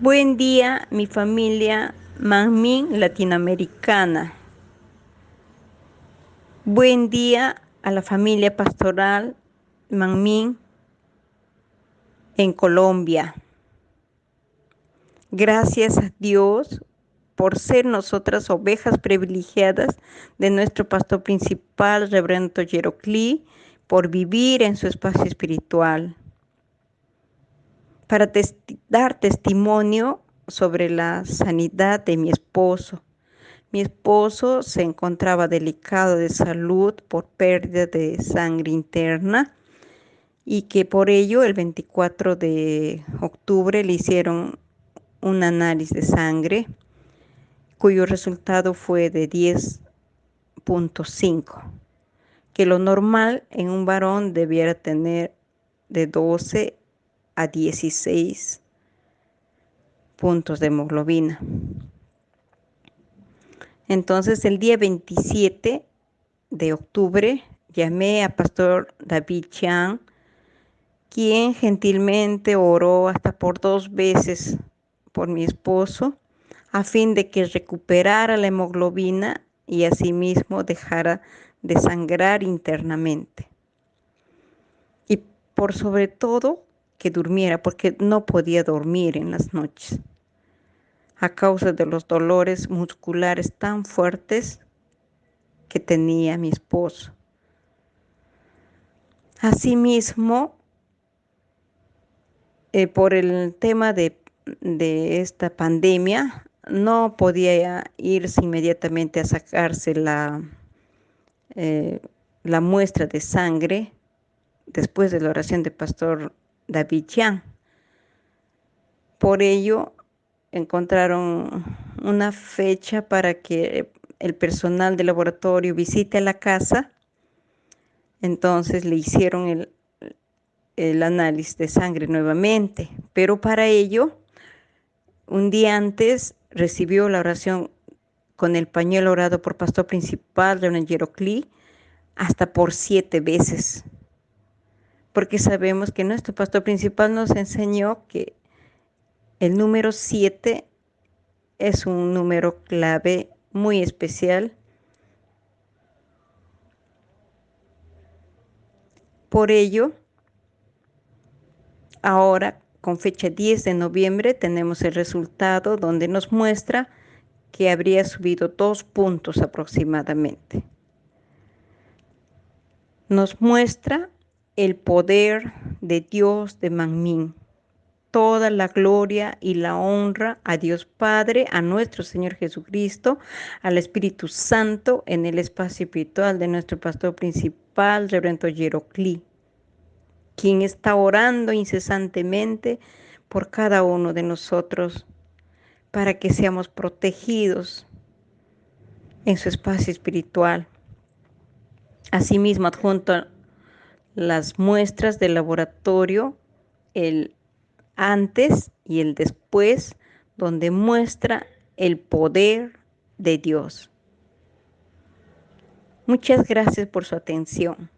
Buen día, mi familia Manmin latinoamericana. Buen día a la familia pastoral Manmin en Colombia. Gracias a Dios por ser nosotras ovejas privilegiadas de nuestro pastor principal, Reverendo Yerocli, por vivir en su espacio espiritual para dar testimonio sobre la sanidad de mi esposo. Mi esposo se encontraba delicado de salud por pérdida de sangre interna y que por ello el 24 de octubre le hicieron un análisis de sangre cuyo resultado fue de 10.5, que lo normal en un varón debiera tener de 12 a 16 puntos de hemoglobina. Entonces el día 27 de octubre llamé a Pastor David Chan, quien gentilmente oró hasta por dos veces por mi esposo, a fin de que recuperara la hemoglobina y asimismo dejara de sangrar internamente. Y por sobre todo que durmiera porque no podía dormir en las noches a causa de los dolores musculares tan fuertes que tenía mi esposo. Asimismo, eh, por el tema de, esta pandemia, no podía irse inmediatamente a sacarse la, eh, la muestra de sangre después de la oración de pastor David Por ello, encontraron una fecha para que el personal del laboratorio visite la casa. Entonces le hicieron el, el análisis de sangre nuevamente, pero para ello, un día antes recibió la oración con el pañuelo orado por pastor principal, Leonel Yerocli, hasta por siete veces porque sabemos que nuestro pastor principal nos enseñó que el número 7 es un número clave muy especial. Por ello, ahora con fecha 10 de noviembre tenemos el resultado donde nos muestra que habría subido dos puntos aproximadamente. Nos muestra el poder de Dios de Manmin. Toda la gloria y la honra a Dios Padre, a nuestro Señor Jesucristo, al Espíritu Santo en el espacio espiritual de nuestro pastor principal, Reverendo Yerocli, quien está orando incesantemente por cada uno de nosotros para que seamos protegidos en su espacio espiritual. Asimismo, adjunto las muestras del laboratorio, el antes y el después, donde muestra el poder de Dios. Muchas gracias por su atención.